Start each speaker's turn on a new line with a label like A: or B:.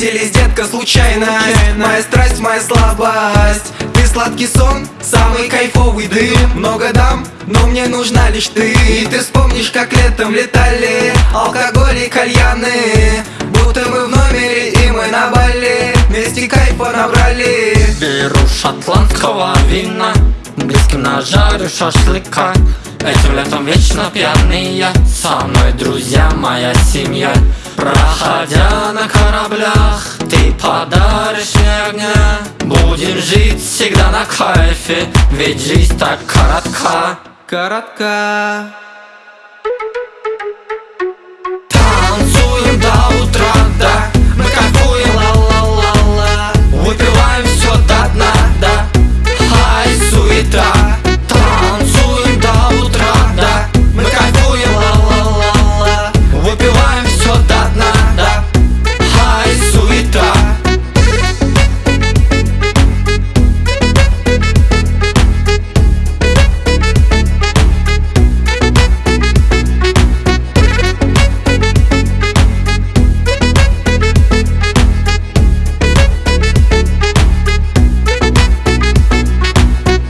A: Встретились, детка, случайно. Моя страсть, моя слабость. Ты сладкий сон, самый кайфовый дым. Много дам, но мне нужна лишь ты. И ты вспомнишь, как летом летали Алкоголь и кальяны. Будто мы в номере и мы на Бали Вместе кайфа набрали.
B: Беру шотландского вина Близким нажарю шашлыка. Этим летом вечно пьяные Со мной друзья, моя семья Проходя на кораблях Ты подаришь мне огня. Будем жить всегда на кайфе Ведь жизнь так коротка.
A: Коротка.
B: Танцуем до утра, да Мы кайфуем, ла-ла-ла-ла. Выпиваем все до дна, да Хай, суета